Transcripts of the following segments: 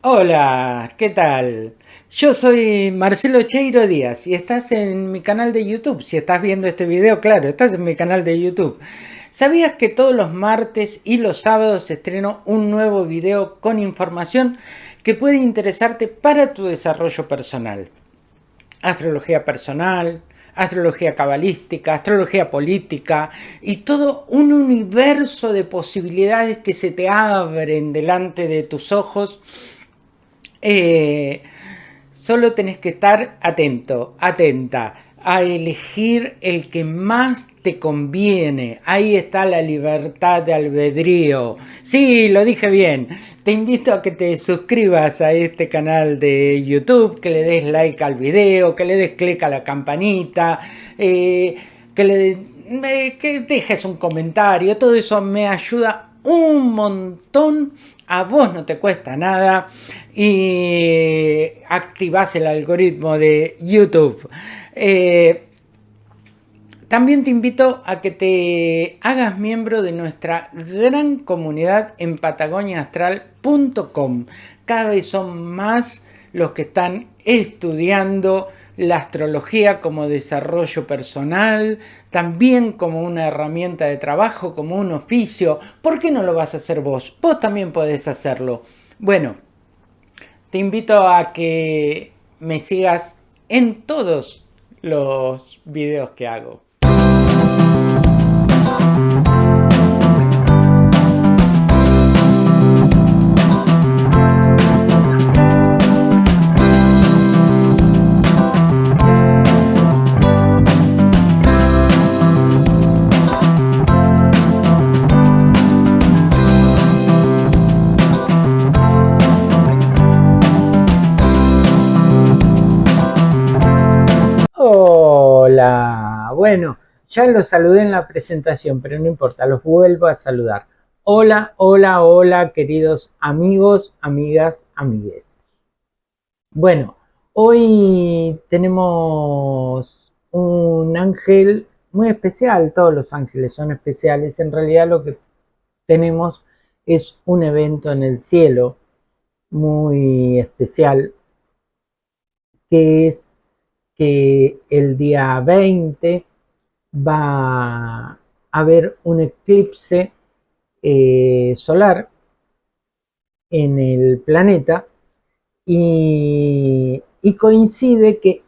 Hola, ¿qué tal? Yo soy Marcelo Cheiro Díaz y estás en mi canal de YouTube. Si estás viendo este video, claro, estás en mi canal de YouTube. ¿Sabías que todos los martes y los sábados estreno un nuevo video con información que puede interesarte para tu desarrollo personal? Astrología personal, astrología cabalística, astrología política y todo un universo de posibilidades que se te abren delante de tus ojos. Eh, solo tenés que estar atento, atenta a elegir el que más te conviene. Ahí está la libertad de albedrío. Sí, lo dije bien. Te invito a que te suscribas a este canal de YouTube, que le des like al video, que le des clic a la campanita, eh, que le que dejes un comentario. Todo eso me ayuda un montón. A vos no te cuesta nada y activas el algoritmo de YouTube. Eh, también te invito a que te hagas miembro de nuestra gran comunidad en patagoniaastral.com. Cada vez son más los que están estudiando la astrología como desarrollo personal, también como una herramienta de trabajo, como un oficio. ¿Por qué no lo vas a hacer vos? Vos también podés hacerlo. Bueno, te invito a que me sigas en todos los videos que hago. Bueno, ya los saludé en la presentación, pero no importa, los vuelvo a saludar. Hola, hola, hola, queridos amigos, amigas, amigues. Bueno, hoy tenemos un ángel muy especial, todos los ángeles son especiales, en realidad lo que tenemos es un evento en el cielo muy especial, que es que el día 20 va a haber un eclipse eh, solar en el planeta y, coincide que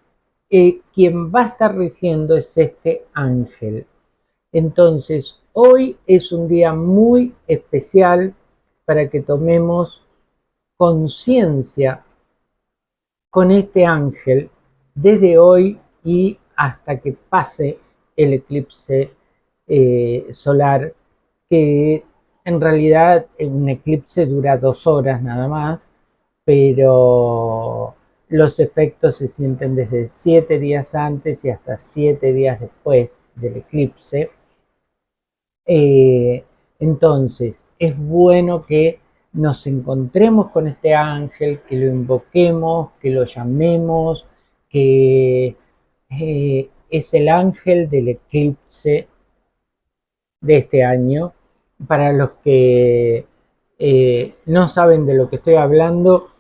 eh, quien va a estar rigiendo es este ángel. Entonces, hoy es un día muy especial para que tomemos conciencia con este ángel desde hoy y hasta que pase el eclipse eh, solar, que en realidad un eclipse dura dos horas nada más, pero los efectos se sienten desde siete días antes y hasta siete días después del eclipse. Eh, entonces, es bueno que nos encontremos con este ángel, que lo invoquemos, que lo llamemos, que eh, es el ángel del eclipse de este año. Para los que eh, no saben de lo que estoy hablando,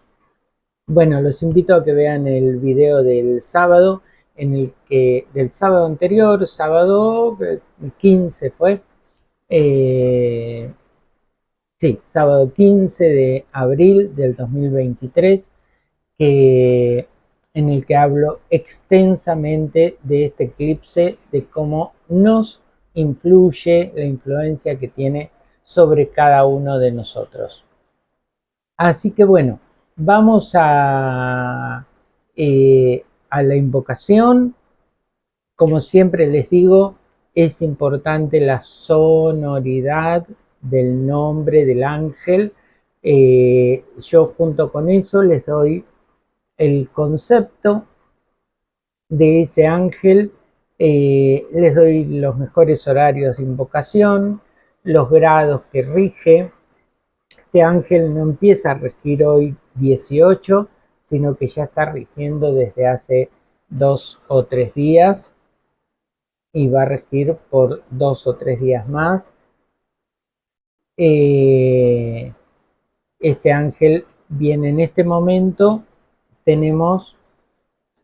bueno, los invito a que vean el video del sábado, en el que del sábado anterior, sábado 15 eh, fue, eh, sí, sábado 15 de abril del 2023, que en el que hablo extensamente de este eclipse, de cómo nos influye la influencia que tiene sobre cada uno de nosotros. Así que bueno, vamos a, eh, la invocación. Como siempre les digo, es importante la sonoridad del nombre del ángel. Eh, yo junto con eso les doy el concepto de ese ángel, eh, les doy los mejores horarios de invocación, los grados que rige. Este ángel no empieza a regir hoy 18, sino que ya está rigiendo desde hace dos o tres días y va a regir por dos o tres días más. Eh, este ángel Bien, en este momento tenemos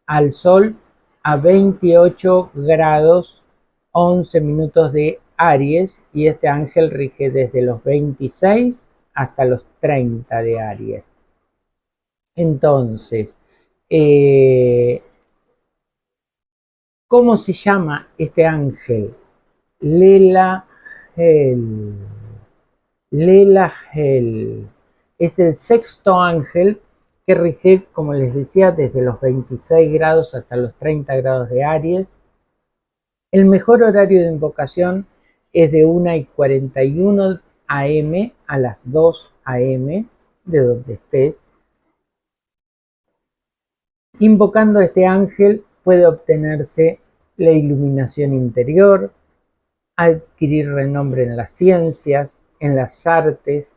al Sol a 28 grados 11 minutos de Aries y este ángel rige desde los 26 hasta los 30 de Aries. Entonces, eh, ¿cómo se llama este ángel? Lela Hel. Lela Hel. Es el sexto ángel que rige, como les decía, desde los 26 grados hasta los 30 grados de Aries. El mejor horario de invocación es de 1 y 41 am a las 2 am, de donde estés. Invocando a este ángel puede obtenerse la iluminación interior, adquirir renombre en las ciencias, en las artes,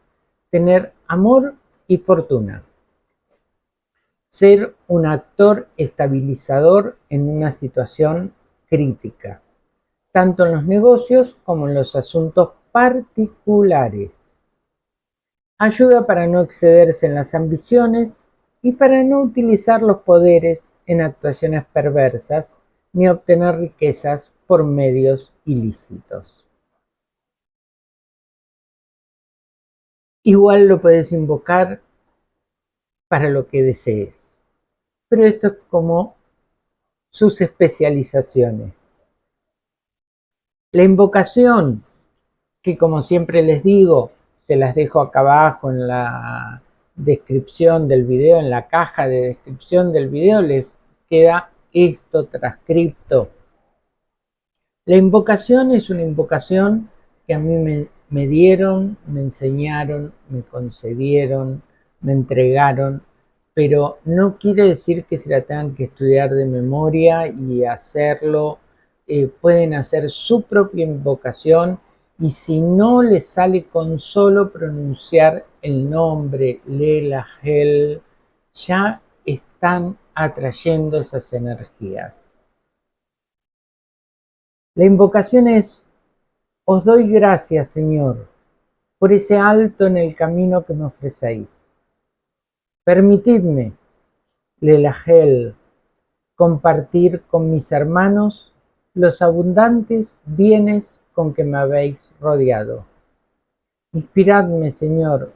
tener amor y fortuna ser un actor estabilizador en una situación crítica, tanto en los negocios como en los asuntos particulares. Ayuda para no excederse en las ambiciones y para no utilizar los poderes en actuaciones perversas ni obtener riquezas por medios ilícitos. Igual lo puedes invocar para lo que desees. Pero esto es como sus especializaciones. La invocación, que como siempre les digo, se las dejo acá abajo en la descripción del video, en la caja de descripción del video, les queda esto transcripto. La invocación es una invocación que a mí me, me dieron, me enseñaron, me concedieron, me entregaron, pero no quiere decir que se la tengan que estudiar de memoria y hacerlo. Eh, pueden hacer su propia invocación y si no les sale con solo pronunciar el nombre Lela Hel, ya están atrayendo esas energías. La invocación es, os doy gracias Señor por ese alto en el camino que me ofrecéis Permitidme, Lelagel, compartir con mis hermanos los abundantes bienes con que me habéis rodeado. Inspiradme, Señor,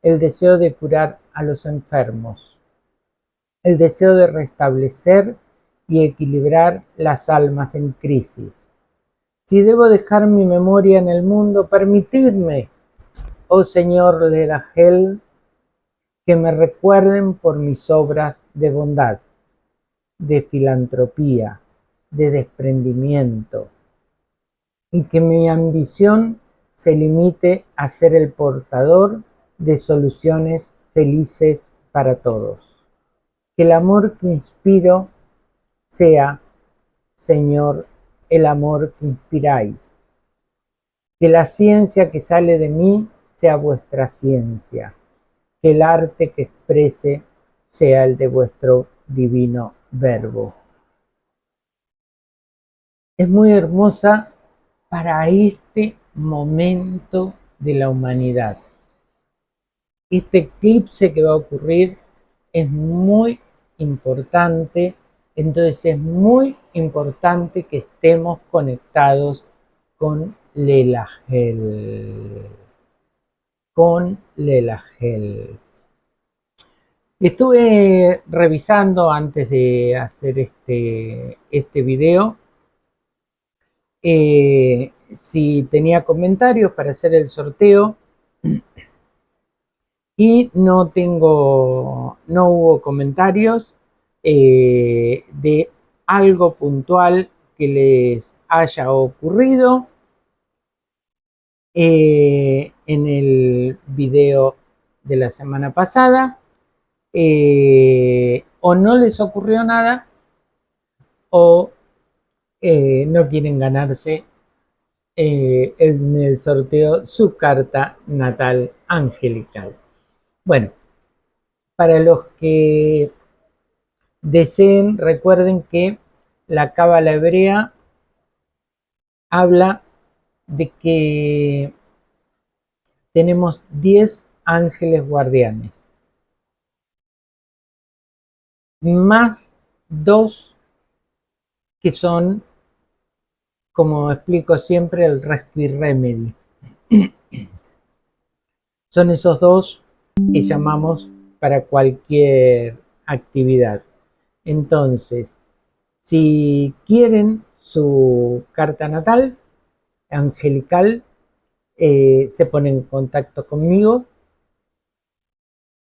el deseo de curar a los enfermos, el deseo de restablecer y equilibrar las almas en crisis. Si debo dejar mi memoria en el mundo, permitidme, oh Señor Lelagel, que me recuerden por mis obras de bondad, de filantropía, de desprendimiento, y que mi ambición se limite a ser el portador de soluciones felices para todos. Que el amor que inspiro sea, Señor, el amor que inspiráis. Que la ciencia que sale de mí sea vuestra ciencia que el arte que exprese sea el de vuestro divino verbo. Es muy hermosa para este momento de la humanidad. Este eclipse que va a ocurrir es muy importante, entonces es muy importante que estemos conectados con Lelagel con Lelagel. Estuve revisando antes de hacer este, este video eh, si tenía comentarios para hacer el sorteo y no tengo, no hubo comentarios eh, de algo puntual que les haya ocurrido eh, en el video de la semana pasada eh, o no les ocurrió nada o eh, no quieren ganarse en el sorteo su carta natal angelical. Bueno, para los que deseen, recuerden que la cábala hebrea habla de que tenemos 10 ángeles guardianes. más dos que son, como explico siempre, el Rescue Remedy. Son esos dos que llamamos para cualquier actividad. Entonces, si quieren su carta natal, angelical, eh, se ponen en contacto conmigo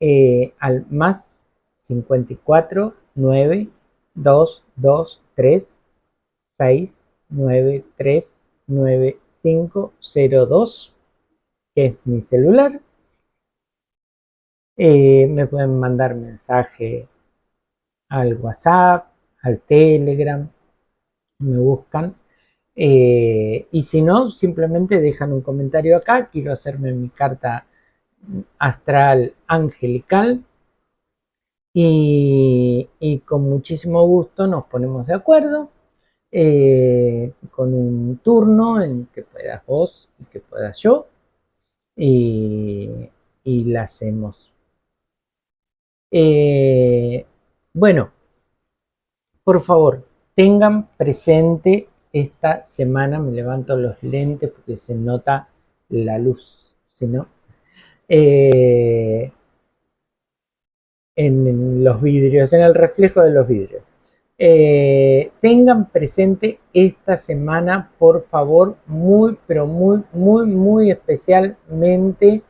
eh, al más 54 9 2 2 3 6 9 3 9 5 0 2 que es mi celular eh, me pueden mandar mensaje al WhatsApp, al Telegram, me buscan. Eh, y si no, simplemente dejan un comentario acá, quiero hacerme mi carta astral angelical. Y, con muchísimo gusto nos ponemos de acuerdo eh, con un turno en que puedas vos y que pueda yo. Y, y la hacemos. Eh, bueno, por favor, tengan presente esta semana, me levanto los lentes porque se nota la luz, si no, eh, en los vidrios, en el reflejo de los vidrios. Eh, tengan presente esta semana, por favor, muy, pero muy, muy, muy especialmente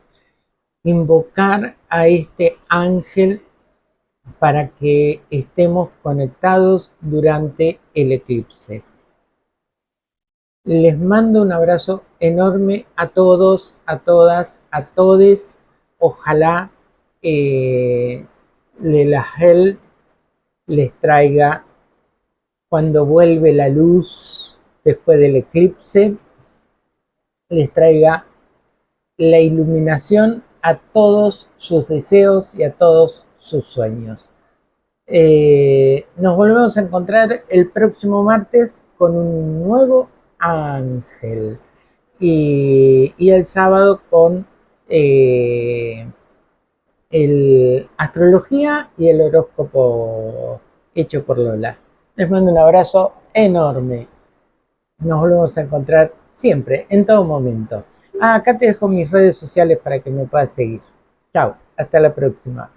invocar a este ángel para que estemos conectados durante el eclipse. Les mando un abrazo enorme a todos, a todas, a todes. Ojalá eh, la les traiga cuando vuelve la luz después del eclipse, les traiga la iluminación a todos sus deseos y a todos sus sueños. Eh, nos volvemos a encontrar el próximo martes con un nuevo ángel y, el sábado con eh, el astrología y el horóscopo hecho por Lola. Les mando un abrazo enorme. Nos volvemos a encontrar siempre, en todo momento. Ah, acá te dejo mis redes sociales para que me puedas seguir. Chao, hasta la próxima.